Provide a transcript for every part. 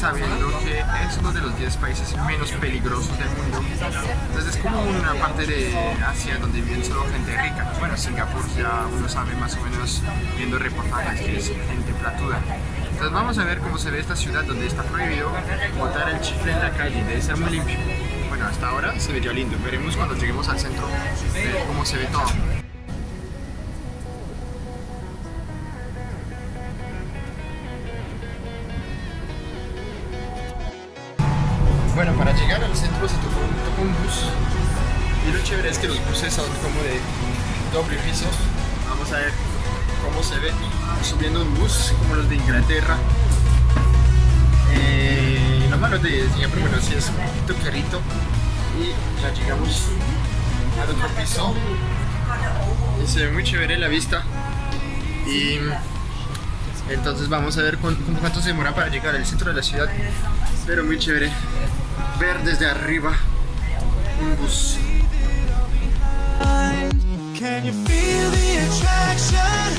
sabiendo que es uno de los 10 países menos peligrosos del mundo, entonces es como una parte de Asia donde viven solo gente rica. Bueno, Singapur ya uno sabe más o menos viendo reportajes que es gente platuda. Entonces vamos a ver cómo se ve esta ciudad donde está prohibido botar el chifle en la calle, debe ser muy limpio. Bueno, hasta ahora se vería lindo, veremos cuando lleguemos al centro cómo se ve todo. Son como de doble piso. Vamos a ver cómo se ve. Subiendo un bus como los de Inglaterra. Eh, lo malo de Singapur, bueno, sí es un poquito carrito. Y ya llegamos al otro piso. Y se ve muy chévere la vista. Y entonces vamos a ver cuánto, cuánto se demora para llegar al centro de la ciudad. Pero muy chévere ver desde arriba un bus Can you feel the attraction?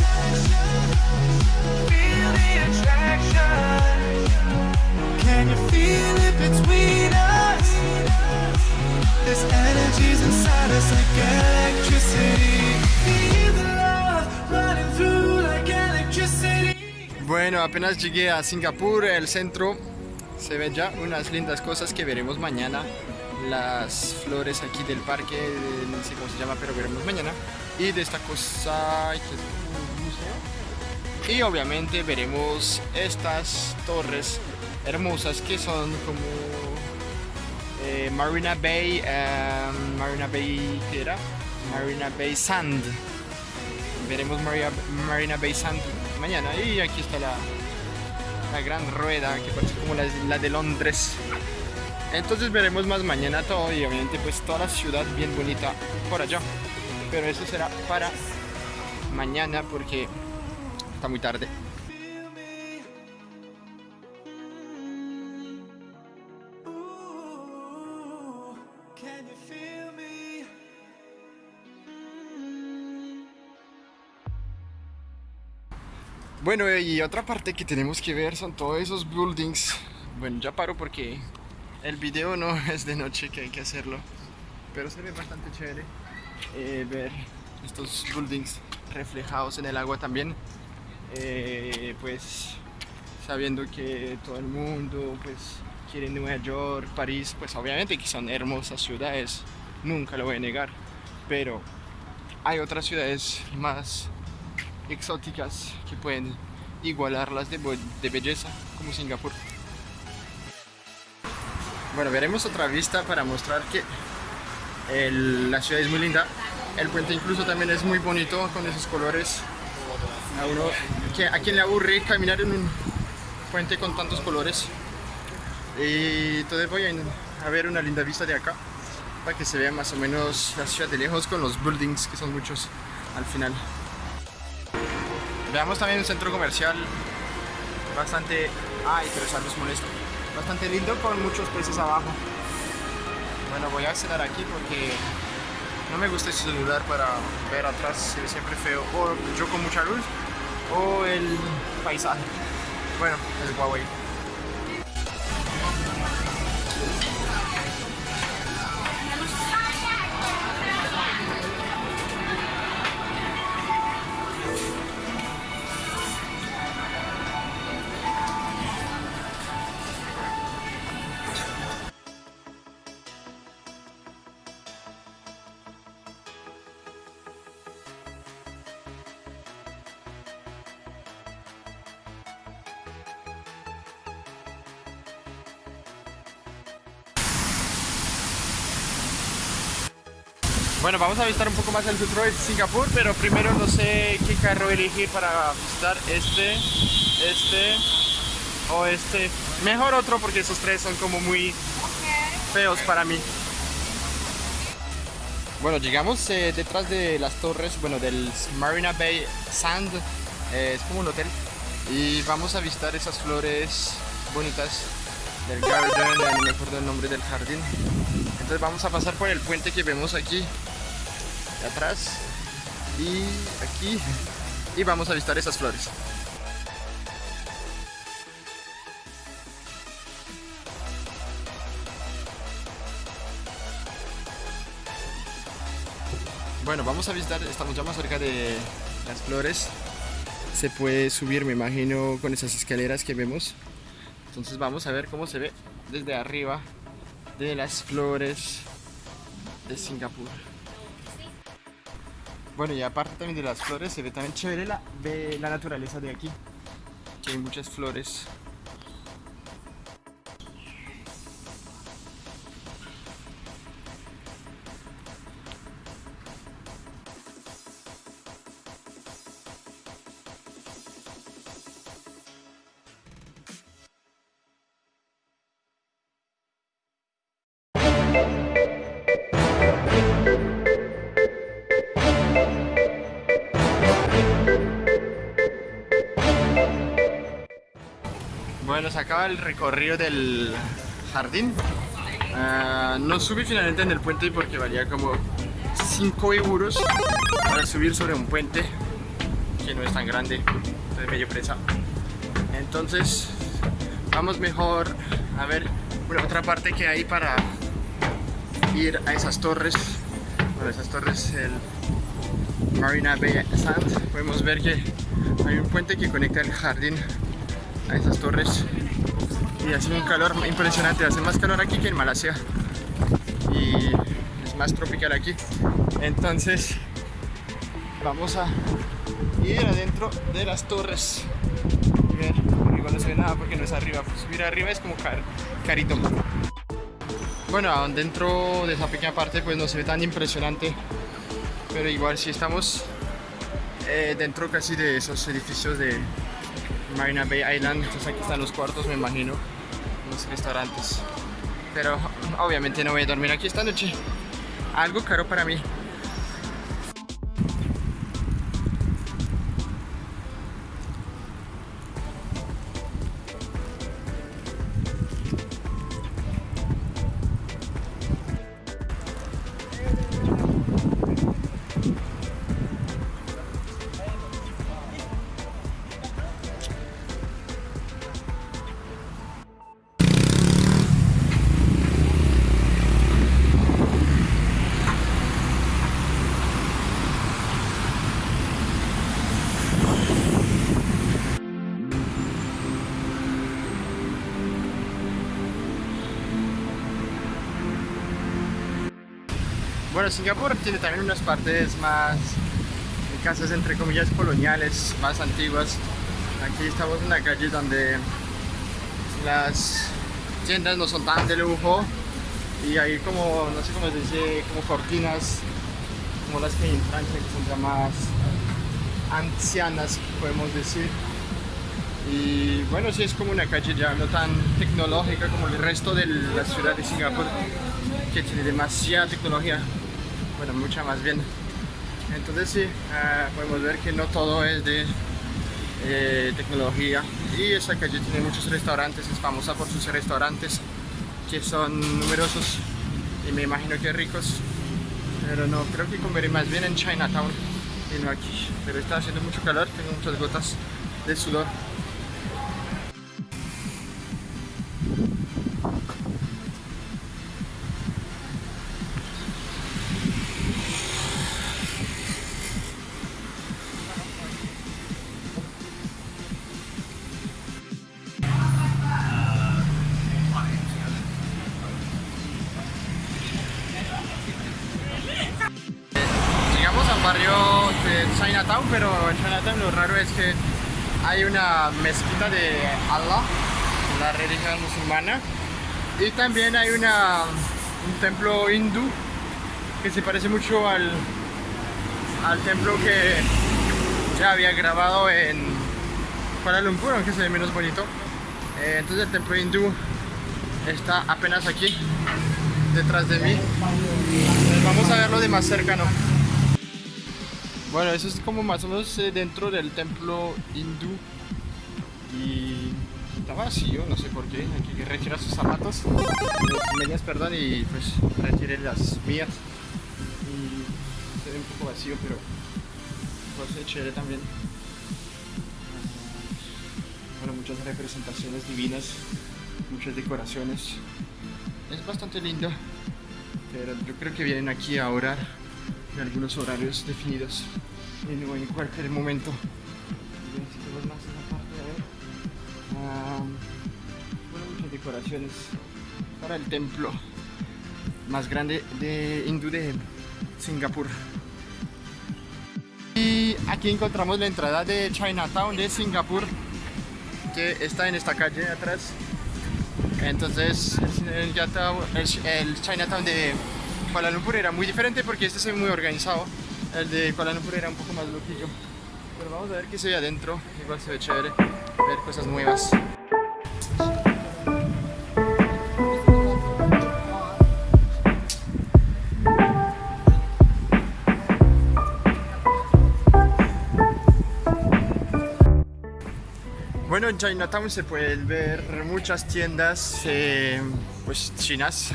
Feel the attraction. Can you feel it between us? This energy's inside us like electricity. Feel the love running through like electricity. Bueno, apenas llegué a Singapur, el centro, se ven ya unas lindas cosas que veremos mañana. Las flores aquí del parque, no sé cómo se llama, pero veremos mañana. Y de esta cosa, que es un museo. Y obviamente veremos estas torres hermosas que son como eh, Marina Bay, em, Marina Bay, ¿qué era? Marina Bay Sand. Veremos Marina Bay Sand mañana. Y aquí está la, la gran rueda que parece como la, la de Londres. Entonces veremos más mañana todo y obviamente pues toda la ciudad bien bonita por allá. Pero eso será para mañana porque está muy tarde. Bueno, y otra parte que tenemos que ver son todos esos buildings. Bueno, ya paro porque el video no es de noche que hay que hacerlo. Pero se ve bastante chévere eh, ver estos buildings reflejados en el agua también. Eh, pues sabiendo que todo el mundo pues quiere Nueva York, París, pues obviamente que son hermosas ciudades, nunca lo voy a negar. Pero hay otras ciudades más exóticas que pueden igualarlas de, de belleza como Singapur. Bueno, veremos otra vista para mostrar que la ciudad es muy linda. El puente incluso también es muy bonito con esos colores. A uno a quien le aburre caminar en un puente con tantos colores. Y entonces voy a, ver una linda vista de acá para que se vea más o menos la ciudad de lejos con los buildings que son muchos al final. Veamos también un centro comercial bastante... Ay, pero esa luz molesta. Bastante lindo con muchos peces abajo. Bueno, voy a cenar aquí porque no me gusta ese celular para ver atrás, se ve siempre feo. O yo con mucha luz o el paisaje. Bueno, el Huawei. Bueno, vamos a visitar un poco más el centro Singapur, pero primero no sé qué carro elegir para visitar este, este o este. Mejor otro porque esos tres son como muy feos para mí. Bueno, llegamos eh, detrás de las torres, bueno, del Marina Bay Sand Eh, es como un hotel. Y vamos a visitar esas flores bonitas del garden, no me acuerdo el nombre del jardín. Entonces vamos a pasar por el puente que vemos aquí atrás y aquí y vamos a visitar esas flores. Bueno, vamos a visitar, estamos ya más cerca de las flores. Se puede subir, me imagino, con esas escaleras que vemos. Entonces vamos a ver cómo se ve desde arriba de las flores de Singapur. Bueno, y aparte también de las flores, se ve también chévere la, la naturaleza de aquí. Que hay muchas flores. Se acaba el recorrido del jardín. Ah, no subí finalmente en el puente porque valía como 5 euros para subir sobre un puente que no es tan grande, entonces medio presa. Entonces, vamos mejor a ver una otra parte que hay para ir a esas torres. Bueno, esas torres, el Marina Bay Sands. Podemos ver que hay un puente que conecta el jardín a esas torres. Y hace un calor impresionante, hace más calor aquí que en Malasia. Y es más tropical aquí. Entonces vamos a ir adentro de las torres. Y ver, arriba no se ve nada porque no es arriba, pues subir arriba es como car carito. Bueno, dentro de esa pequeña parte pues no se ve tan impresionante. Pero igual si estamos eh, dentro casi de esos edificios de Marina Bay Island, entonces aquí están los cuartos me imagino, los restaurantes. Pero obviamente no voy a dormir aquí esta noche, algo caro para mí. Bueno, Singapur tiene también unas partes más casas entre comillas coloniales, más antiguas. Aquí estamos en la calle donde las tiendas no son tan de lujo y hay como, no sé cómo se dice, como cortinas como las que hay en Francia que son ya más ancianas, podemos decir. Y bueno, sí es como una calle ya no tan tecnológica como el resto de la ciudad de Singapur, que tiene demasiada tecnología bueno, mucha más bien. Entonces sí, uh, podemos ver que no todo es de eh, tecnología y esa calle tiene muchos restaurantes, es famosa por sus restaurantes que son numerosos y me imagino que ricos, pero no, creo que comeré más bien en Chinatown y no aquí, pero está haciendo mucho calor, tengo muchas gotas de sudor. Hay una mezquita de Allah, la religión musulmana, y también hay una, un templo hindú que se parece mucho al, al templo que ya había grabado en Kuala Lumpur, aunque se ve menos bonito. Eh, entonces el templo hindú está apenas aquí, detrás de mí. Vamos a verlo de más cercano. Bueno, eso es como más o menos eh, dentro del templo hindú. Y está vacío, no sé por qué. Hay que retirar sus zapatos, sus medias, perdón, y pues retire las mías. Y se ve un poco vacío, pero pues es chévere también. Bueno, muchas representaciones divinas, muchas decoraciones. Es bastante lindo, pero yo creo que vienen aquí a orar en algunos horarios definidos en cualquier momento. Bueno, muchas decoraciones para el templo más grande de hindú de Singapur. Y aquí encontramos la entrada de Chinatown de Singapur, que está en esta calle atrás. Entonces, el, el- el Chinatown de Kuala Lumpur era muy diferente porque este ve muy organizado. El de Kuala Lumpur era un poco más loquillo. Pero vamos a ver qué se ve adentro. Igual se ve chévere ver cosas nuevas. Bueno, en Chinatown se pueden ver muchas tiendas eh, pues chinas.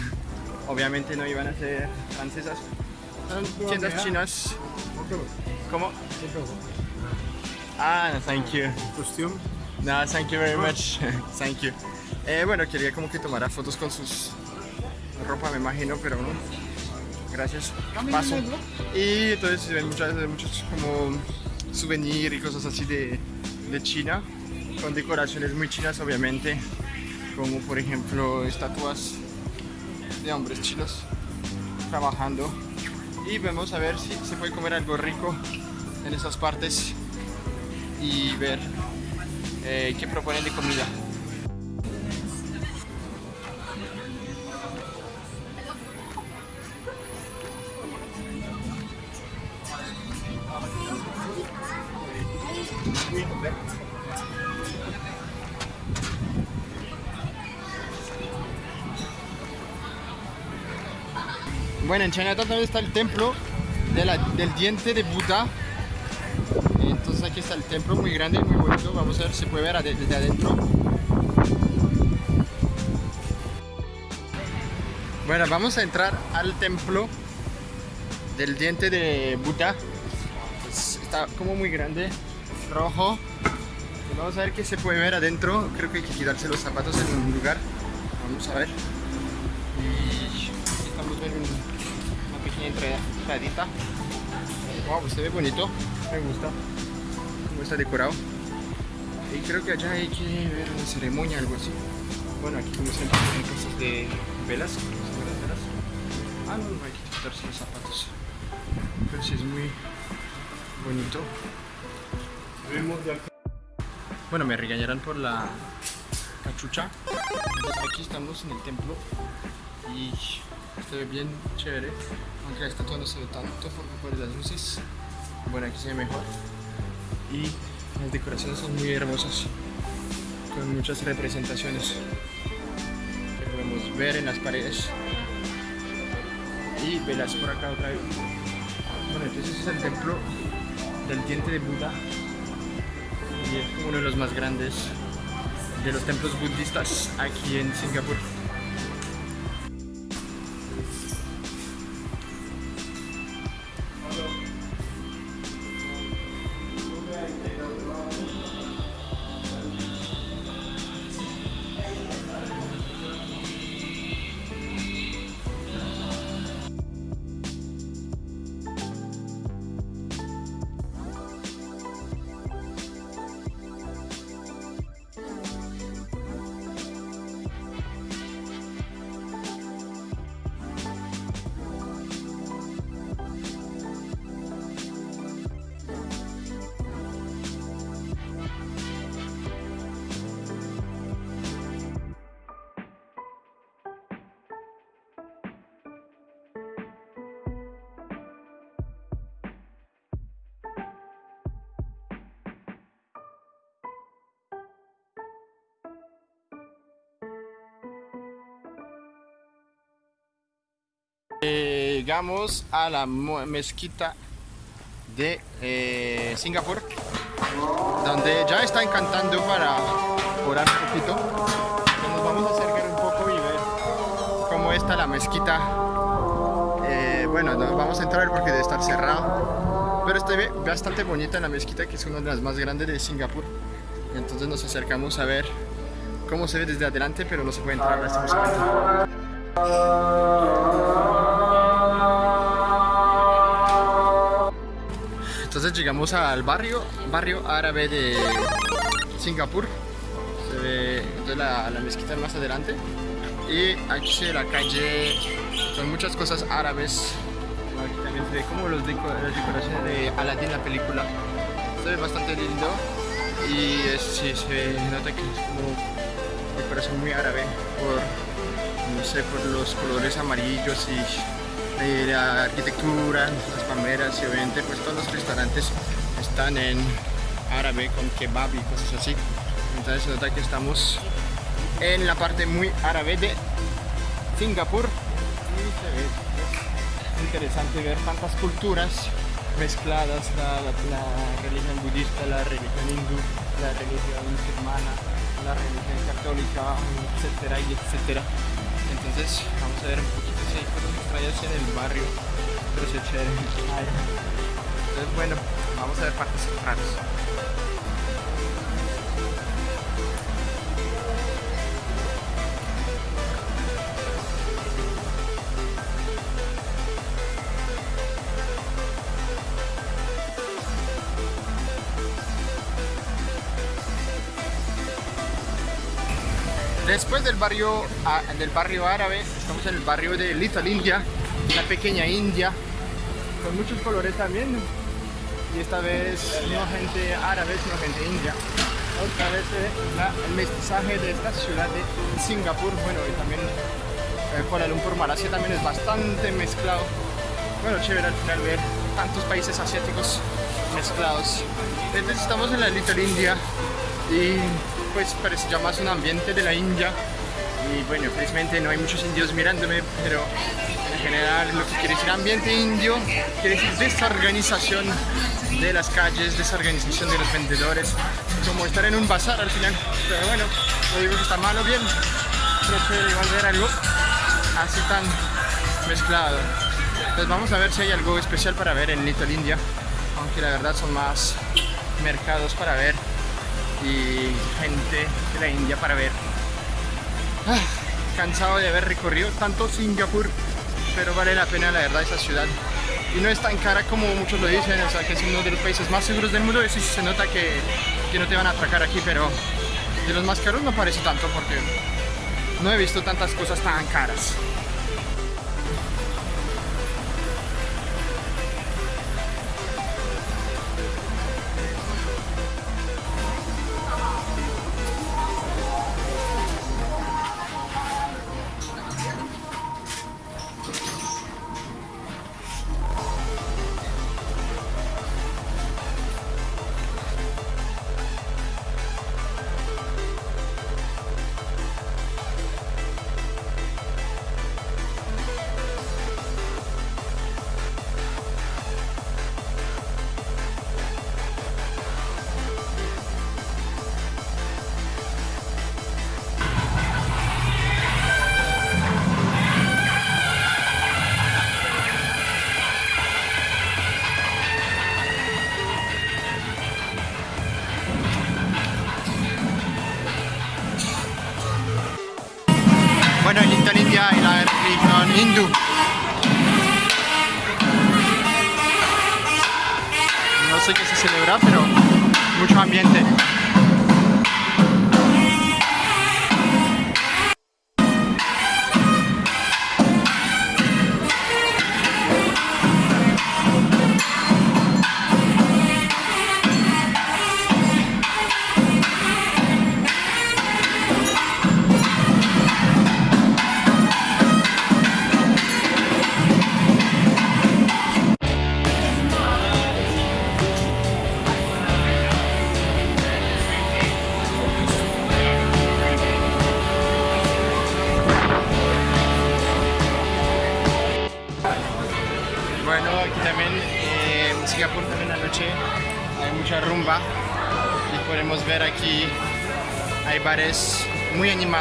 Obviamente no iban a ser francesas. Tiendas chinas. ¿Cómo? Ah, no, thank you. Costume. No, thank you very much. thank you. Eh, bueno, quería como que tomara fotos con sus ropa, me imagino, pero no. Gracias. Paso. Y entonces se ven muchas, muchos como souvenir y cosas así de, de China, con decoraciones muy chinas, obviamente, como por ejemplo estatuas de hombres chinos trabajando. Y vamos a ver si se puede comer algo rico en esas partes y ver eh, qué proponen de comida. Bueno, en Chinatown también está el templo del diente de Buda. Entonces aquí está el templo muy grande, muy bonito. Vamos a ver si se puede ver desde adentro. Bueno, vamos a entrar al templo del diente de Buda. Pues, está como muy grande, rojo. Y vamos a ver qué se puede ver adentro. Creo que hay que quitarse los zapatos en un lugar. Vamos a ver. Entradita. Wow, se ve bonito. Me gusta cómo está decorado. Y creo que allá hay que ver una ceremonia, algo así. Bueno, aquí como siempre tienen cosas de velas. ¿cómo se llaman las velas? Ah, no, no hay que quitarse los zapatos. Pero sí es muy bonito. Bueno, me regañarán por la cachucha. Entonces, aquí estamos en el templo y se ve bien chévere. Aunque la estatua no se tanto por por las luces. Bueno, aquí se ve mejor. Y las decoraciones son muy hermosas. Con muchas representaciones que podemos ver en las paredes. Y velas por acá otra vez. Bueno, entonces es el templo del diente de Buda. Y es uno de los más grandes de los templos budistas aquí en Singapur. Llegamos a la mezquita de eh, Singapur, donde ya está encantando para orar un poquito. Nos vamos a acercar un poco y ver cómo está la mezquita. Eh, bueno, no vamos a entrar porque debe estar cerrado, pero está bastante bonita la mezquita, que es una de las más grandes de Singapur. Entonces nos acercamos a ver cómo se ve desde adelante, pero no se puede entrar lastimosamente. Llegamos al barrio, barrio árabe de Singapur. Se ve entonces la, mezquita más adelante. Y aquí se ve la calle con muchas cosas árabes. Aquí también se ve como los las decoraciones de Aladdin, la película. Se ve bastante lindo. Y es, sí, se nota que es como decoración muy árabe por, no sé, por los colores amarillos y la arquitectura, las palmeras y obviamente pues todos los restaurantes están en árabe con kebab y cosas así. Entonces se nota que estamos en la parte muy árabe de Singapur ve pues, interesante ver tantas culturas mezcladas, la, la- la religión budista, la religión hindú, la religión musulmana, la religión católica, etcétera y etcétera. Entonces vamos a ver un poquito si hay cosas extrañas en el barrio, pero se chévere. Entonces bueno, vamos a ver partes raras. Después del barrio, del barrio árabe, estamos en el barrio de Little India, la pequeña India, con muchos colores también. Y esta vez no gente árabe, sino gente india. Otra vez ve la- el mestizaje de esta ciudad de Singapur, bueno, y también eh, Kuala Lumpur, Malasia también es bastante mezclado. Bueno, chévere al final ver tantos países asiáticos mezclados. Entonces estamos en la Little India y pues parece ya más un ambiente de la India. Y bueno, felizmente no hay muchos indios mirándome, pero en general lo que quiere decir ambiente indio quiere decir desorganización de las calles, desorganización de los vendedores, como estar en un bazar al final, pero bueno, no digo que está mal o bien, pero igual ver algo así tan mezclado. Entonces vamos a ver si hay algo especial para ver en Little India, aunque la verdad son más mercados para ver y gente de la India para ver. Ah, cansado de haber recorrido tanto Singapur, pero vale la pena la verdad esa ciudad. Y no es tan cara como muchos lo dicen, o sea que es uno de los países más seguros del mundo, eso sí se nota que, que no te van a atracar aquí, pero de los más caros no parece tanto porque no he visto tantas cosas tan caras.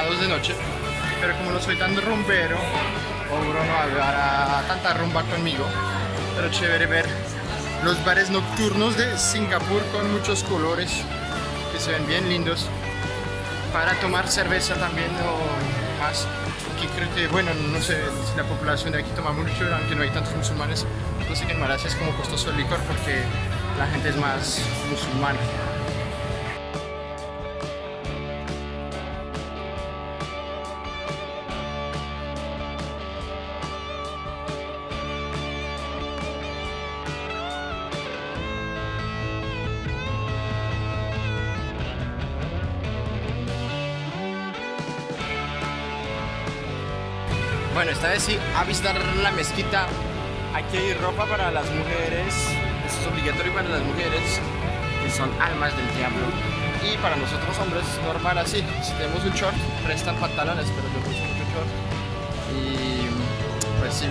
De noche. Pero como no soy tan rumbero o no hablará tanta rumba conmigo. Pero chévere ver los bares nocturnos de Singapur con muchos colores que se ven bien lindos. Para tomar cerveza también o más aquí creo que bueno no sé si la población de aquí toma mucho aunque no hay tantos musulmanes. Que en Malasia es como costoso el licor porque la gente es más musulmana Sí, a visitar la mezquita. Aquí hay ropa para las mujeres. Es obligatorio para las mujeres, que son almas del diablo. Y para nosotros hombres, normal así. Si tenemos un short, prestan pantalones, pero yo uso mucho short. Y pues sí,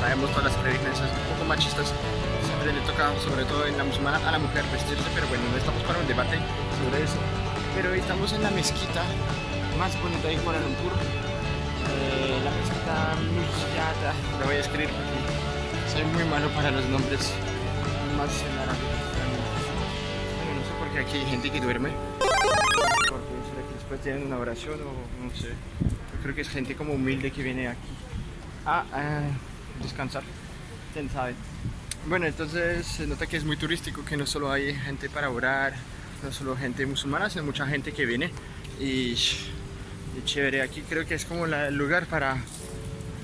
sabemos todas las previsiones un poco machistas. Siempre le toca, sobre todo en la musulmana, a la mujer vestirse, pero bueno, no estamos para un debate sobre eso. Pero hoy estamos en la mezquita más bonita de Kuala Lumpur lo voy a escribir porque soy muy malo para los nombres más en árabe. Bueno, no sé por qué aquí hay gente que duerme. Porque será que después tienen una oración o no sé. Yo creo que es gente como humilde que viene aquí a, a descansar. Quién sabe. Bueno, entonces se nota que es muy turístico, que no solo hay gente para orar, no solo gente musulmana, sino mucha gente que viene y chévere. Aquí creo que es como el lugar para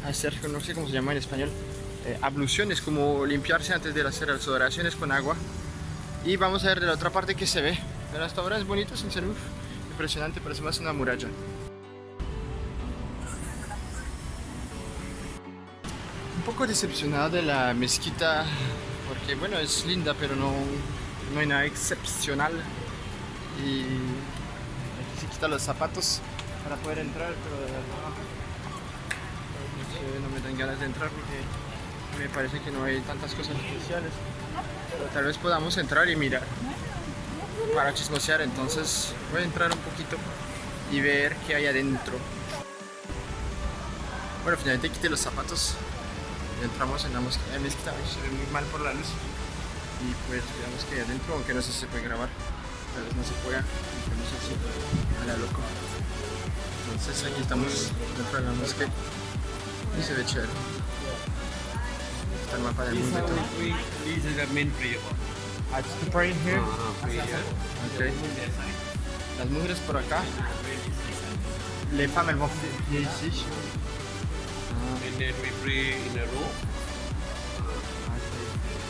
hacer, no sé cómo se llama en español, eh, abluciones, como limpiarse antes de hacer las oraciones con agua. Y vamos a ver de la otra parte que se ve. Pero hasta ahora es bonito, sin ser impresionante, parece más una muralla. Un poco decepcionado de la mezquita, porque bueno, es linda, pero no, no hay nada excepcional. Y aquí se quitan los zapatos para poder entrar, pero de verdad no, sé, no me dan ganas de entrar porque me parece que no hay tantas cosas especiales. Pero tal vez podamos entrar y mirar para chismosear, entonces voy a entrar un poquito y ver qué hay adentro. Bueno, finalmente quité los zapatos y entramos en la mezquita, Ay, se ve muy mal por la luz y pues veamos que hay adentro, aunque no sé si se puede grabar, tal vez no se pueda, entramos así a la loco. Entonces aquí estamos dentro de la mosquita y se ve chévere. Está el del mundo y todo. This is the main prayer. Ah, it's the praying here. Uh, prayer. Ok. Las mujeres por acá. Les femmes elles vont prier ici. And then we pray in a row.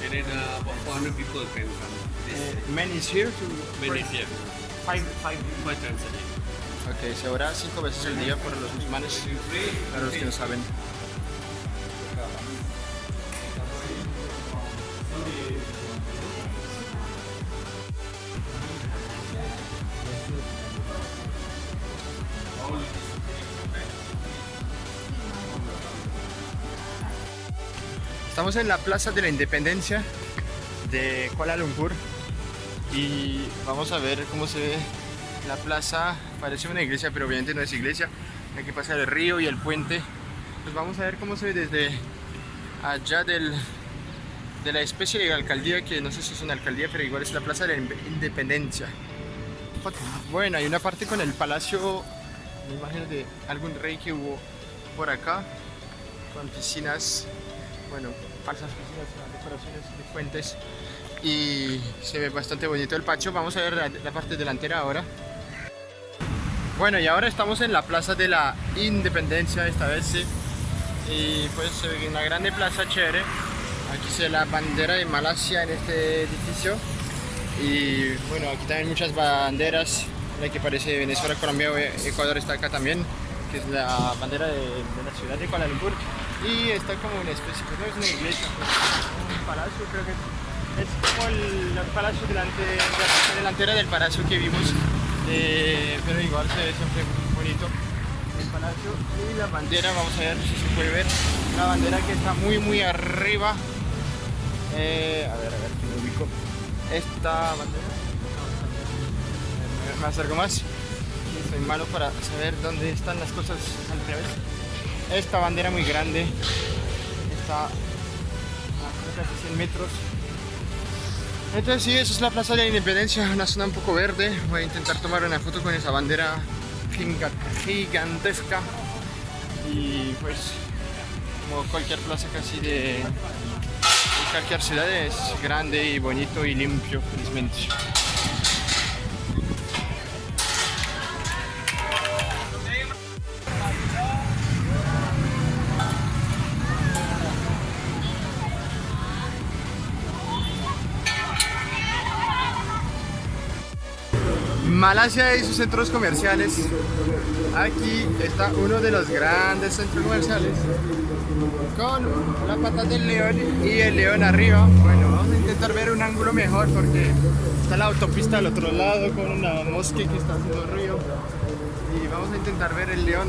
And then uh, about 400 people can come. This Uh, men is here to many pray here. five, five. Five times a day. Ok, se ora cinco veces al día por los musulmanes, para los que no saben. Estamos en la Plaza de la Independencia de Kuala Lumpur y vamos a ver cómo se ve la plaza. Parece una iglesia, pero obviamente no es iglesia. Hay que pasar el río y el puente. Pues vamos a ver cómo se ve desde allá del, de la especie de alcaldía, que no sé si es una alcaldía, pero igual es la Plaza de la Independencia. Bueno, hay una parte con el palacio, me imagino de algún rey que hubo por acá, con piscinas, bueno, falsas piscinas, decoraciones de fuentes y se ve bastante bonito el patio. Vamos a ver la, la parte delantera ahora. Bueno, y ahora estamos en la Plaza de la Independencia, esta vez sí. Y pues ve una grande plaza chévere. Aquí se ve la bandera de Malasia en este edificio. Y bueno, aquí también muchas banderas, la que parece Venezuela, Colombia, Ecuador está acá también, que es la bandera de, la ciudad de Kuala Lumpur. Y está como una especie, pues no es una iglesia, pues, un palacio, creo que es, es como el, el palacio delante, la delantera del palacio que vimos, eh, pero igual se ve siempre muy bonito el palacio. Y la bandera, vamos a ver si se puede ver, la bandera que está muy muy arriba. Eh, a ver, a ver, lo ubico. Esta bandera. me acerco más. Soy malo para saber dónde están las cosas al revés. Esta bandera muy grande está a casi 100 metros. Entonces sí, eso es la Plaza de la Independencia, una zona un poco verde. Voy a intentar tomar una foto con esa bandera giga- gigantesca. Y pues, como cualquier plaza casi de, de cualquier ciudad, es grande y bonito y limpio, felizmente. Malasia y sus centros comerciales. Aquí está uno de los grandes centros comerciales con la pata del león y el león arriba. Bueno, vamos a intentar ver un ángulo mejor porque está la autopista al otro lado con una mosque que está haciendo ruido. Y vamos a intentar ver el león,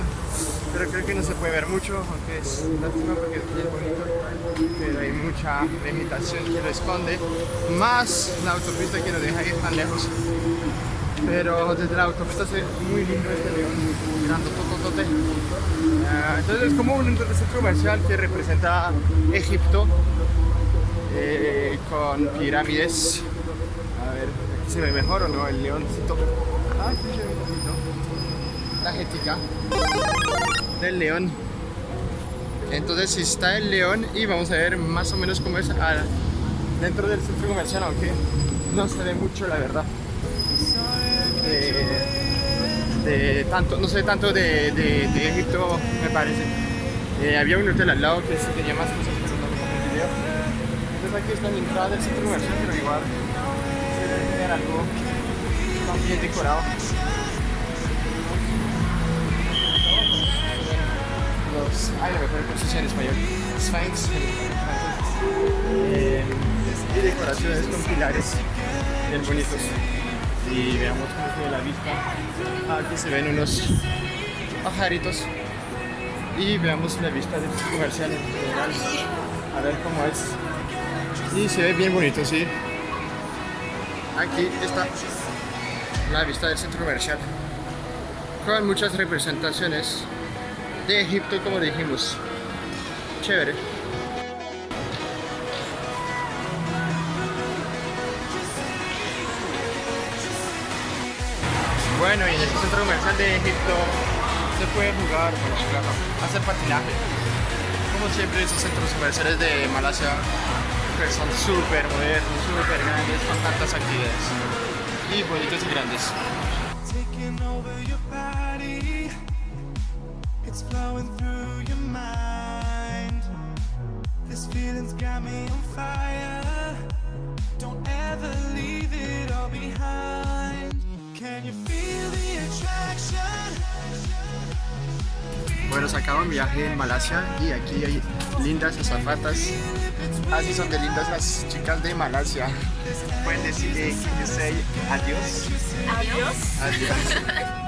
pero creo que no se puede ver mucho, aunque es lástima porque es bien bonito, pero hay mucha vegetación que lo esconde, más la autopista que nos deja ir tan lejos. Pero desde la autopista se ve muy lindo este león, mirando tototote. Ah, entonces es como un centro comercial que representa Egipto eh, con pirámides. A ver, aquí se ve mejor o no el leoncito. Ah, sí se. La jética del león. Entonces está el león y vamos a ver más o menos cómo es ah, dentro del centro comercial, aunque no se ve mucho la verdad de tanto, no sé tanto de, de, Egipto me parece. Eh, había un hotel al lado que tenía más cosas, pero no en video. Entonces aquí está la entrada del centro comercial, pero igual se debe tener algo también decorado. Los, ay, no me acuerdo en español. Sphinx. Eh, y decoraciones con pilares bien bonitos y veamos cómo ve la vista. Aquí se ven unos pajaritos y veamos la vista del centro comercial en general. A ver cómo es. Y se ve bien bonito, sí. Aquí está la vista del centro comercial con muchas representaciones de Egipto, como dijimos. Chévere. Bueno, y en este centro comercial de Egipto se puede jugar, hacer patinaje. Como siempre, esos centros comerciales de Malasia que son súper modernos, súper grandes, con tantas actividades. Y bonitos y grandes. This feeling's got me on fire. Bueno, se acaba un viaje en Malasia y aquí hay lindas azafatas. Así son de lindas las chicas de Malasia. Pueden decirle, you say adiós? Adiós. Adiós.